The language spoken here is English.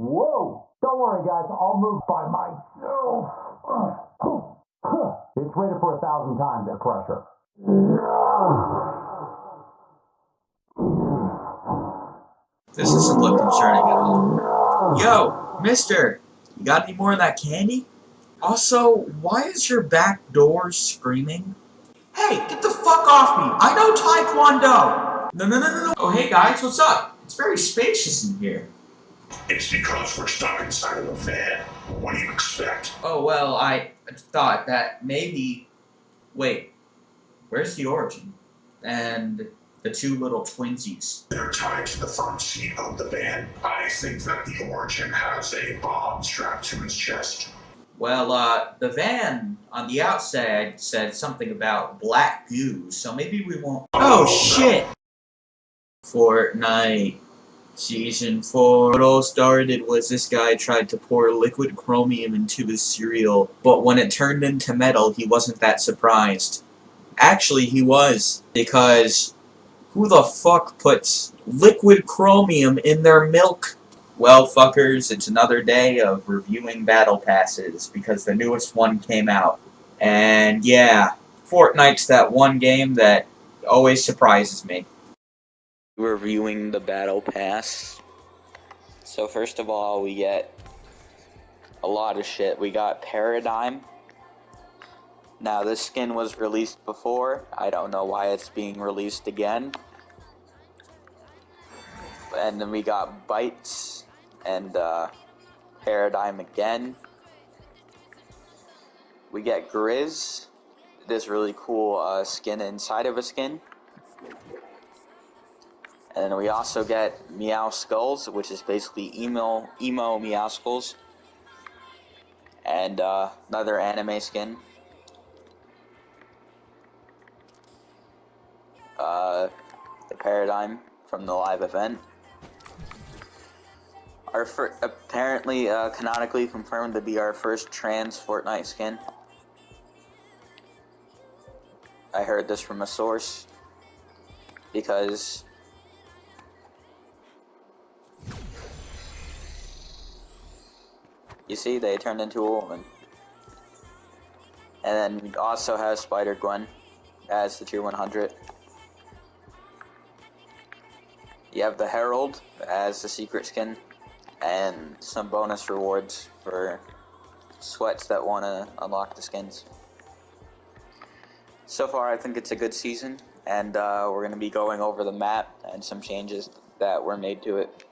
Whoa! Don't worry, guys. I'll move by myself. It's rated for a thousand times that pressure. This doesn't look concerning at all. Yo, mister, you got any more of that candy? Also, why is your back door screaming? Hey, get the fuck off me! I know Taekwondo! No, no, no, no, no. Oh, hey guys, what's up? It's very spacious in here. It's because we're stuck inside of a van. What do you expect? Oh, well, I thought that maybe... Wait, where's the origin? And the two little twinsies. They're tied to the front seat of the van. I think that the Origin has a bomb strapped to his chest. Well, uh, the van on the outside said something about black goo, so maybe we won't... Oh, shit! Fortnite Season 4. What all started was this guy tried to pour liquid chromium into his cereal, but when it turned into metal, he wasn't that surprised. Actually, he was, because who the fuck puts liquid chromium in their milk? Well, fuckers, it's another day of reviewing battle passes, because the newest one came out. And yeah, Fortnite's that one game that always surprises me. Reviewing the battle pass. So first of all, we get a lot of shit. We got Paradigm. Now this skin was released before. I don't know why it's being released again. And then we got Bytes and uh, Paradigm again. We get Grizz. This really cool uh, skin inside of a skin. And we also get Meowscles, which is basically emo emo Meowscles. And uh, another anime skin. Uh, the Paradigm from the live event. Our apparently uh, canonically confirmed to be our first trans Fortnite skin. I heard this from a source because You see, they turned into a woman. And then also have Spider Gwen as the tier 100. You have the Herald as the secret skin, and some bonus rewards for sweats that want to unlock the skins. So far, I think it's a good season, and uh, we're going to be going over the map and some changes that were made to it.